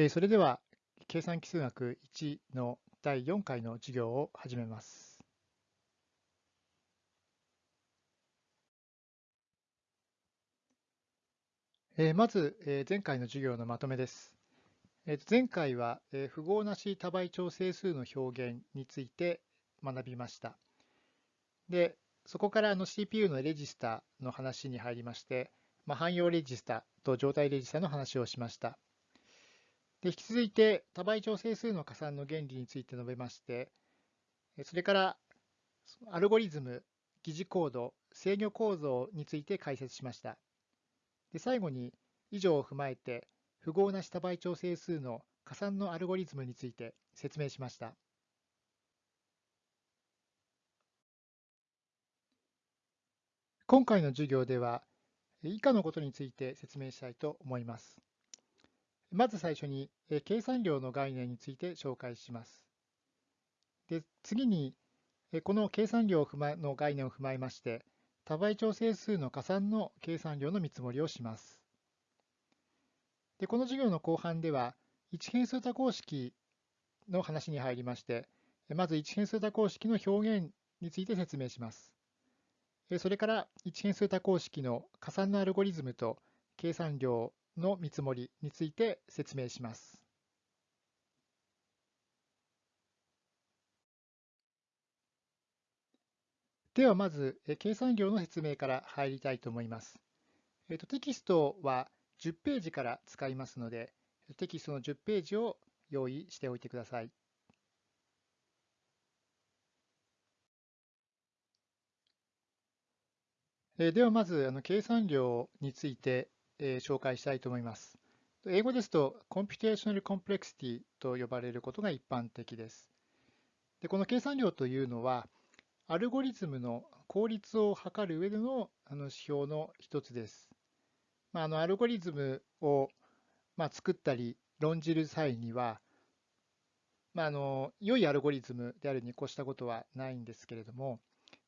えそれでは、計算基数学1の第4回の授業を始めます。えまず、え前回の授業のまとめです。えーと前回は、え符号なし多倍調整数の表現について学びました。で、そこからあの CPU のレジスタの話に入りまして、まあ、汎用レジスタと状態レジスタの話をしました。で引き続いて多倍調整数の加算の原理について述べまして、それからアルゴリズム、疑似コード、制御構造について解説しました。で最後に以上を踏まえて符号なし多倍調整数の加算のアルゴリズムについて説明しました。今回の授業では以下のことについて説明したいと思います。まず最初に計算量の概念について紹介します。で次にこの計算量を踏まの概念を踏まえまして多倍調整数の加算の計算量の見積もりをします。でこの授業の後半では一変数多項式の話に入りましてまず一変数多項式の表現について説明します。それから一変数多項式の加算のアルゴリズムと計算量の見積もりについて説明します。ではまず、え計算量の説明から入りたいと思います。えーとテキストは10ページから使いますので、テキストの10ページを用意しておいてください。えではまず、あの計算量について、えー紹介したいと思います。英語ですと、Computational Complexity と呼ばれることが一般的です。でこの計算量というのは、アルゴリズムの効率を測る上でのあの指標の一つです。まあ、あのアルゴリズムを、まあ、作ったり論じる際には、まあ、あの良いアルゴリズムであるに越したことはないんですけれども、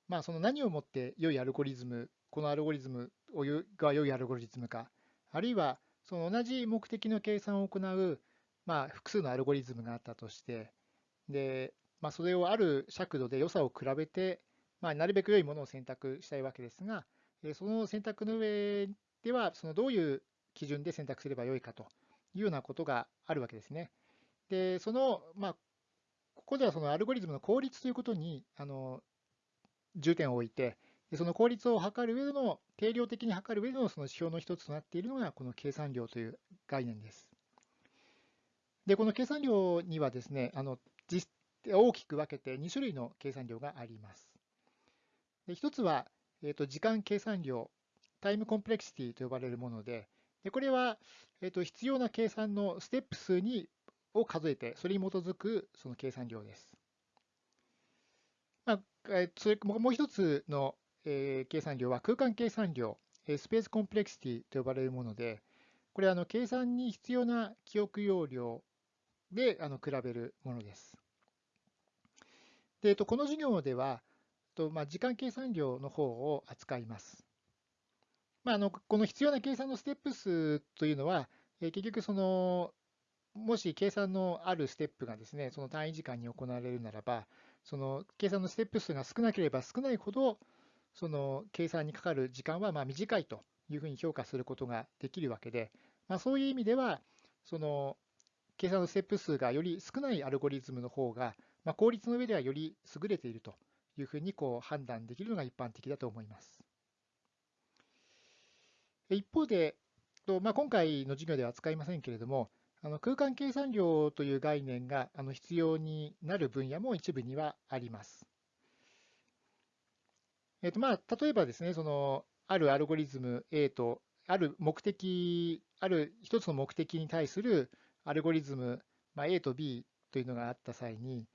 まあ、その何をもって良いアルゴリズム、このアルゴリズムをが良いアルゴリズムか、あるいはその同じ目的の計算を行う、まあ、複数のアルゴリズムがあったとして、でまあ、それをある尺度で良さを比べて、まあ、なるべく良いものを選択したいわけですが、その選択の上では、そのどういう基準で選択すればよいかというようなことがあるわけですね。で、その、まあ、ここではそのアルゴリズムの効率ということにあの重点を置いて、その効率を測る上での、定量的に測る上でのその指標の一つとなっているのが、この計算量という概念です。で、この計算量にはですね、あの実大きく分けて2種類の計算量があります。で一つは、えーと、時間計算量、タイムコンプレクシティと呼ばれるもので、でこれは、えーと、必要な計算のステップ数にを数えて、それに基づくその計算量です。まあ、えーそれもう一つの、えー計算量は空間計算量、えースペースコンプレクシティと呼ばれるもので、これはあの計算に必要な記憶容量であの比べるものです。で、えっと、この授業では、とまあ、時間計算量の方を扱います。まあ、あのこの必要な計算のステップ数というのは、えー結局その、もし計算のあるステップがですね、その単位時間に行われるならば、その計算のステップ数が少なければ少ないほど、その計算にかかる時間はまあ短いというふうに評価することができるわけで、まあ、そういう意味では、その計算のステップ数がより少ないアルゴリズムの方が、まあ、効率の上ではより優れているというふうにこう判断できるのが一般的だと思います。一方で、まあ、今回の授業では扱いませんけれども、あの空間計算量という概念があの必要になる分野も一部にはあります。えっとまあ、例えばですね、そのあるアルゴリズム A とある目的、ある一つの目的に対するアルゴリズム、まあ、A と B というのがあった際に、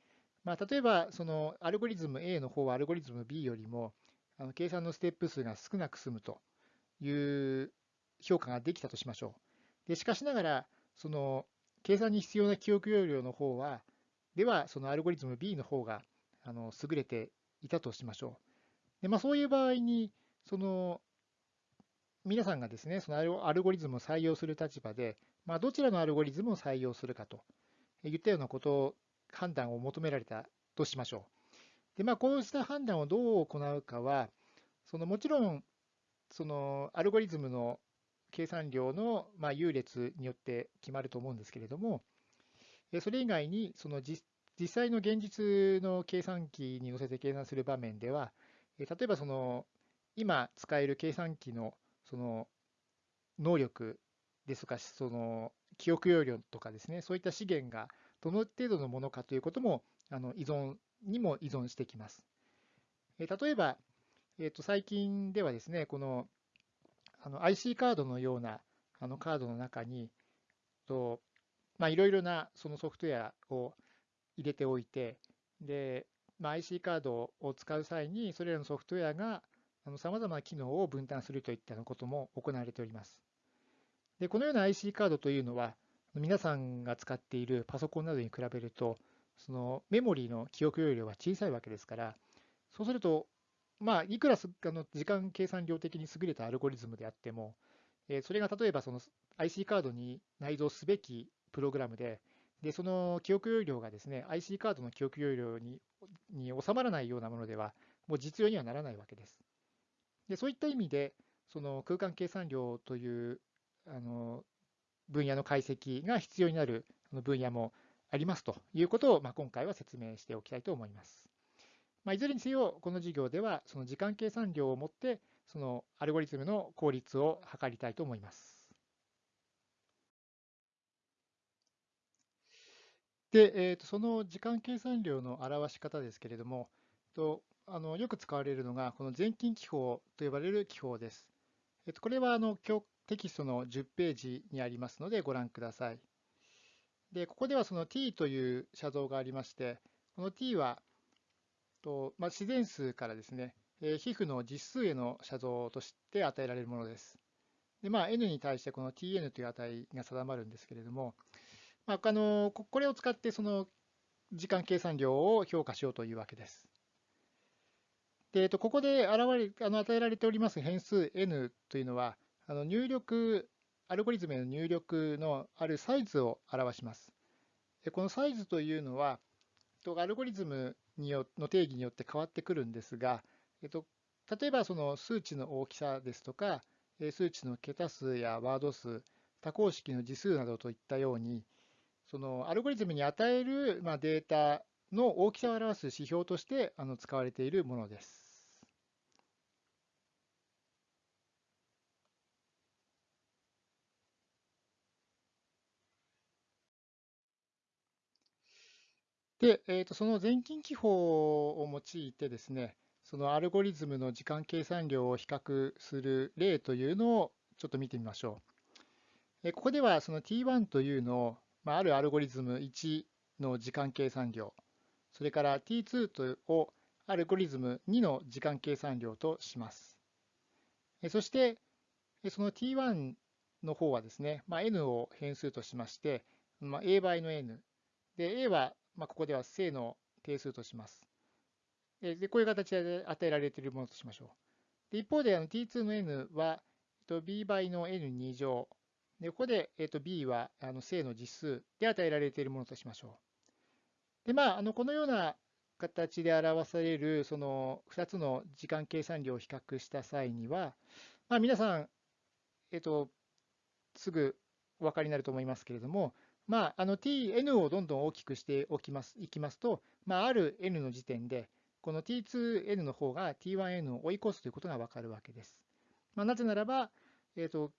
まあ、例えばそのアルゴリズム A の方はアルゴリズム B よりもあの計算のステップ数が少なく済むという評価ができたとしましょう。でしかしながら、その計算に必要な記憶容量の方は、ではそのアルゴリズム B の方があの優れていたとしましょう。でまあ、そういう場合に、その皆さんがですね、そのアルゴリズムを採用する立場で、まあ、どちらのアルゴリズムを採用するかといったようなことを、判断を求められたとしましょう。で、まあ、こうした判断をどう行うかは、そのもちろん、そのアルゴリズムの計算量のまあ優劣によって決まると思うんですけれども、それ以外に、その実際の現実の計算機に乗せて計算する場面では、例えばその今使える計算機のその能力ですとか、その記憶容量とかですね、そういった資源がどの程度のものかということもあの依存にも依存してきます。例えば、えー、と最近ではですね、このあの IC カードのようなあのカードの中に、とまあ、いろいろなそのソフトウェアを入れておいて、でまあ、IC カードを使う際に、それらのソフトウェアがさまざまな機能を分担するといったことも行われております。でこのような IC カードというのは、皆さんが使っているパソコンなどに比べると、そのメモリーの記憶容量は小さいわけですから、そうすると、まあ、いくらあの時間計算量的に優れたアルゴリズムであっても、えそれが例えばその IC カードに内蔵すべきプログラムで、でその記憶容量がですね IC カードの記憶容量にに収まらないようなものでは、もう実用にはならないわけです。でそういった意味で、その空間計算量というあの分野の解析が必要になる分野もありますということを、まあ、今回は説明しておきたいと思います。まあ、いずれにせよ、この授業ではその時間計算量をもって、そのアルゴリズムの効率を測りたいと思います。で、えー、とその時間計算量の表し方ですけれども、とあのよく使われるのが、この全近記法と呼ばれる記法です。えっと、これはあの今日テキストの10ページにありますのでご覧ください。で、ここではその t という写像がありまして、この t はと、まあ、自然数からですね、え皮膚の実数への写像として与えられるものです。で、まあ、n に対してこの tn という値が定まるんですけれども、まあ、あのこれを使ってその時間計算量を評価しようというわけです。で、えっと、ここで現れあの与えられております変数 n というのは、あの入力、アルゴリズムへの入力のあるサイズを表します。でこのサイズというのは、アルゴリズムによの定義によって変わってくるんですが、えっと、例えばその数値の大きさですとか、数値の桁数やワード数、多項式の次数などといったように、そのアルゴリズムに与える、まあ、データの大きさを表す指標としてあの使われているものです。で、えー、とその全近記法を用いてですね、そのアルゴリズムの時間計算量を比較する例というのをちょっと見てみましょう。ここではその T1 というのを、まあ、あるアルゴリズム1の時間計算量、それから T2 をアルゴリズム2の時間計算量とします。そして、その T1 の方はですね、まあ、n を変数としまして、まあ、a 倍の n。で、a はまあ、ここでは正の定数とします。でこういう形で与えられているものとしましょう。で一方であの t2 の n は、えっと、b 倍の n2 乗。でここで、えっと、b はあの正の実数で与えられているものとしましょう。でまあ、あのこのような形で表されるその2つの時間計算量を比較した際には、まあ、皆さん、えっと、すぐお分かりになると思いますけれども、まあ、あの tn をどんどん大きくしておきますいきますと、まあ、ある n の時点で、この t2n の方が t1n を追い越すということがわかるわけです。まあ、なぜならば、えーと、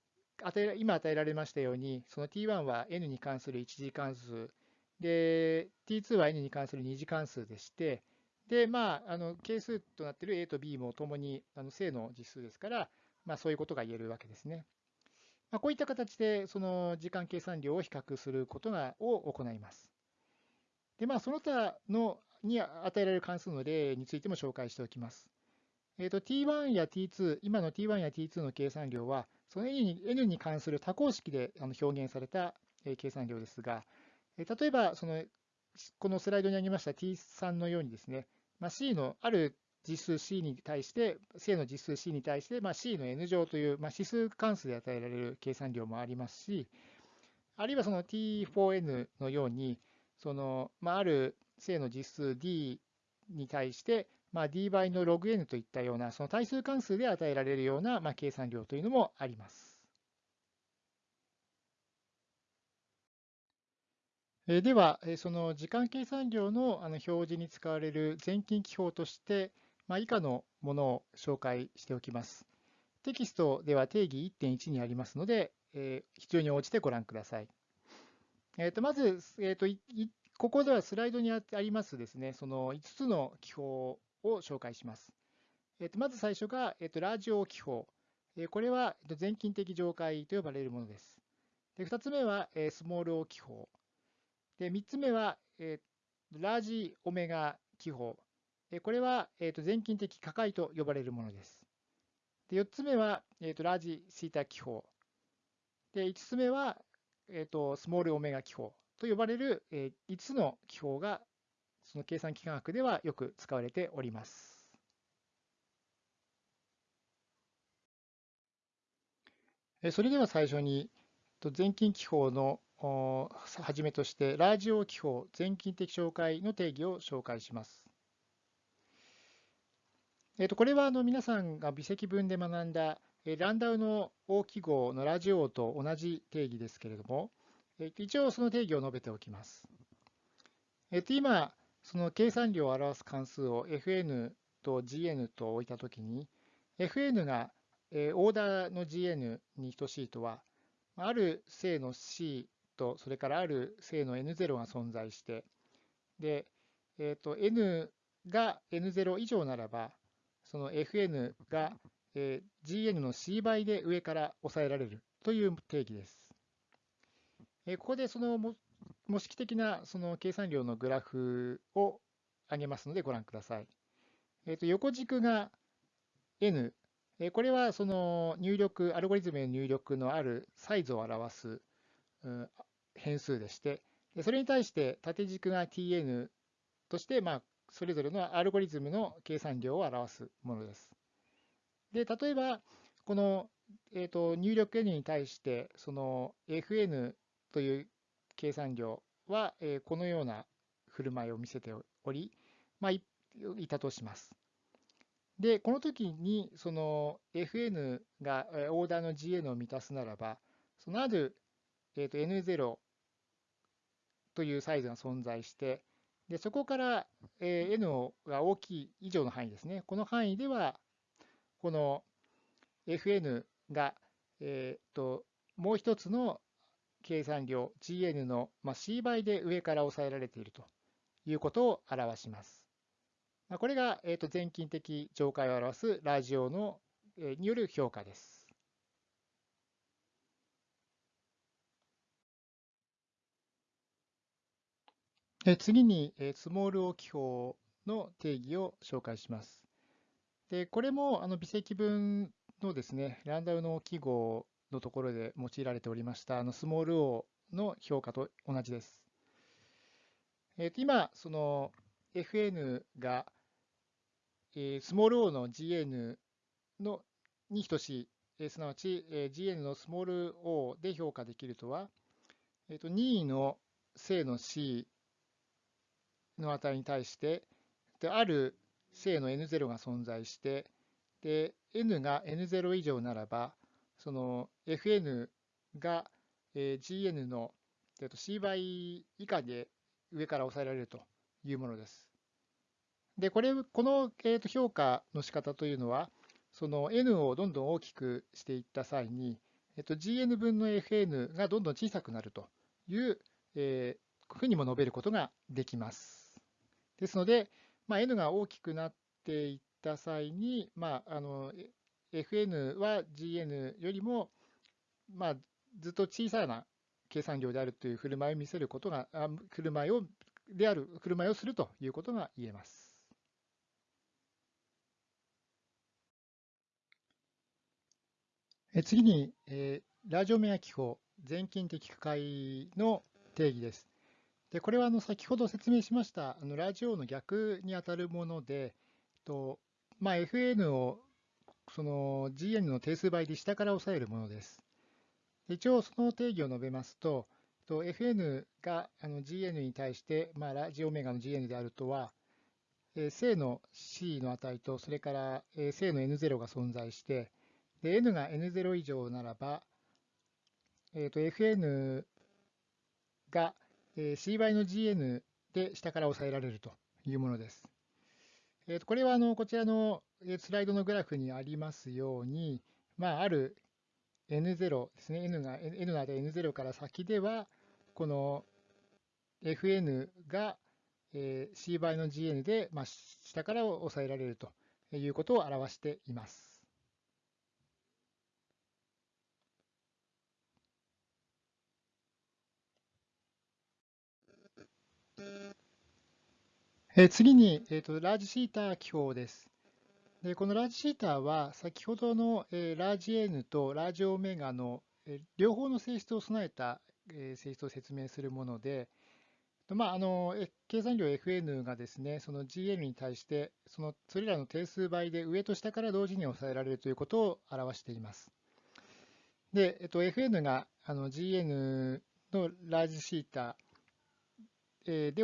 与え今与えられましたように、その t1 は n に関する1次関数、で、t2 は n に関する2次関数でして、で、まあ、あの係数となっている a と b もともにあの正の実数ですから、まあ、そういうことが言えるわけですね。まあ、こういった形でその時間計算量を比較することがを行います。で、まあ、その他のに与えられる関数の例についても紹介しておきます。えーと、t1 や t2、今の t1 や t2 の計算量は、その n に関する多項式で表現された計算量ですが、例えばそのこのスライドにありました t3 のようにですね、まあ、c のある実数 C に対して、正の実数 C に対して、まあ、C の N 乗という、まあ、指数関数で与えられる計算量もありますし、あるいはその T4N のように、そのまあ、ある正の実数 D に対して、まあ、d 倍の log n といったような、その対数関数で与えられるような、まあ、計算量というのもあります。では、その時間計算量の表示に使われる全近記法として、まあ、以下のものを紹介しておきます。テキストでは定義1.1にありますので、え必要に応じてご覧ください。えー、とまず、えーと、ここではスライドにありますですね、その5つの記法を紹介します。えー、とまず最初が、えー、とラジオ記法。これはえー、と全近的上階と呼ばれるものです。で2つ目はえスモール O 記法。で、3つ目は、えー、ラージオメガ記法。これは、えー、と全近的可解と呼ばれるものです。で4つ目は、えー、とラージシータ記法。で5つ目は、えー、とスモールオメガ記法と呼ばれる、えー、5つの記法がその計算機科学ではよく使われております。それでは最初に全近記法のはじめとして、ラージオ記法全近的紹介の定義を紹介します。えー、とこれはあの皆さんが微積分で学んだランダウの大記号のラジオと同じ定義ですけれども、一応その定義を述べておきます。えと今、その計算量を表す関数を fn と gn と置いたときに、fn がオーダーの gn に等しいとは、ある正の c と、それからある正の n0 が存在して、で、えーと、n が n0 以上ならば、その fn が、え、gn の c 倍で上から抑えられるという定義です。え、ここでその模式的なその計算量のグラフを挙げますのでご覧ください。えーと、横軸が n、えこれはその入力、アルゴリズムへの入力のあるサイズを表す変数でして、それに対して縦軸が tn として、まあ、それぞれのアルゴリズムの計算量を表すものです。で、例えば、この、えーと、入力 n に対して、その fn という計算量は、えー、このような振る舞いを見せており、まあ、いたとします。で、この時に、その fn がオーダーの gn を満たすならば、そのある、えー、と n0 というサイズが存在して、でそこから、えー、n が大きい以上の範囲ですね。この範囲では、この fn が、えー、ともう一つの計算量 gn の、まあ、c 倍で上から抑えられているということを表します。これが、えー、と全近的上階を表すラジオの、えー、による評価です。次に、スモール o 記法の定義を紹介します。でこれもあの微積分のですね、ランダムの記号のところで用いられておりましたあのスモール o の評価と同じです。えー、と今、その fn が、えー、スモール o の gn のに等しい、えー、すなわち、えー、gn のスモール o で評価できるとは、えー、と任意の正の c の値に対して、である正の n0 が存在して、で n が n0 以上ならば、その fn が gn の c 倍以下で上から抑えられるというものです。で、これ、この評価の仕方というのは、その n をどんどん大きくしていった際に、えっと、gn 分の fn がどんどん小さくなるという、えー、ふうにも述べることができます。ですので、まあ、n が大きくなっていった際に、まあ、あの fn は gn よりも、まあ、ずっと小さな計算量であるという振る舞いを見せることが、あ振る舞いをである振る舞いをするということが言えます。次に、えー、ラジオメア記法全近的区解の定義です。でこれはあの先ほど説明しましたあのラジオの逆にあたるもので、とまあ、FN をその GN の定数倍で下から抑えるものです。一応その定義を述べますと、FN が GN に対して、まあ、ラジオメガの GN であるとは、正の C の値と、それから正の N0 が存在して、N が N0 以上ならば、えー、FN が C 倍の GN で下から抑えられるというものです。えー、とこれはあのこちらのスライドのグラフにありますように、まあ、ある N0 ですね、N が N の値 N0 から先では、この Fn が C 倍の Gn で、まあ、下から抑えられるということを表しています。え次に、えーと、ラージシーター記法です。でこのラージシーターは先ほどの、え、ラージ N とラージオメガの、え、両方の性質を備えた、え、性質を説明するもので、まあ、あの計算量 Fn がですね、その Gn に対して、そのそれらの定数倍で上と下から同時に抑えられるということを表しています。で、えっと、Fn があの Gn のラージシーターで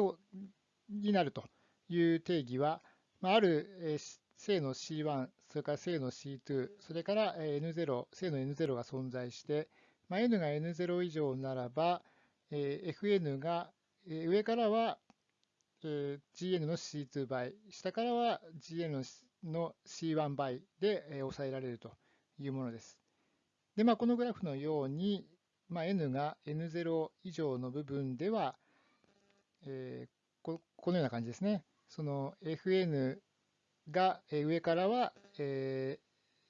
になるという定義は、ある正の C1、それから正の C2、それから N0、正の N0 が存在して、まあ、N が N0 以上ならば、Fn が上からは Gn の C2 倍、下からは Gn の C1 倍で抑えられるというものです。で、まあ、このグラフのように、まあ、N が N0 以上の部分では、えー、このような感じですね。その Fn が上からは、え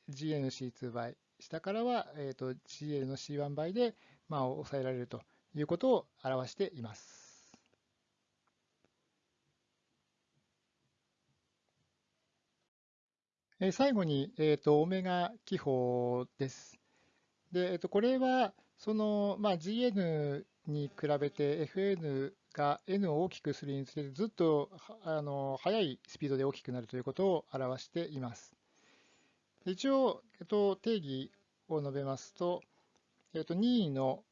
ー、GNC2 倍、下からは、えーと、GL の C1 倍で、まあ、抑えられるということを表しています。最後に、えーと、オメガ記法です。でえーと、これはその、まあ、GN に比べて FN が n を大きくするにつれてずっとあの速いスピードで大きくなるということを表しています。一応、えっと、定義を述べますと、えっと、任意の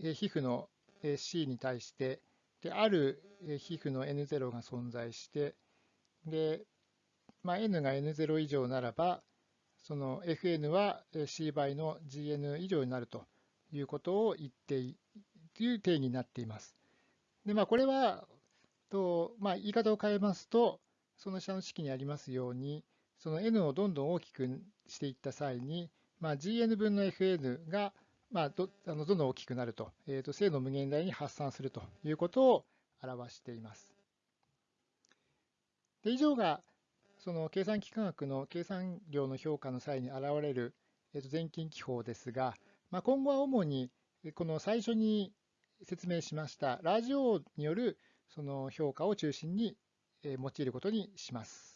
皮膚の C に対してである皮膚の N0 が存在してで、まあ、N が N0 以上ならばその Fn は C 倍の Gn 以上になるということを言っていという定義になっています。で、まあ、これは、とまあ、言い方を変えますと、その下の式にありますように、その n をどんどん大きくしていった際に、まあ、gn 分の fn が、まあ、どあのどんどん大きくなると、えー、と正の無限大に発散するということを表しています。で以上がその計算機科学の計算量の評価の際に現れる、えー、と全近記法ですが、まあ、今後は主にこの最初に説明しましたラジオによるその評価を中心に用いることにします。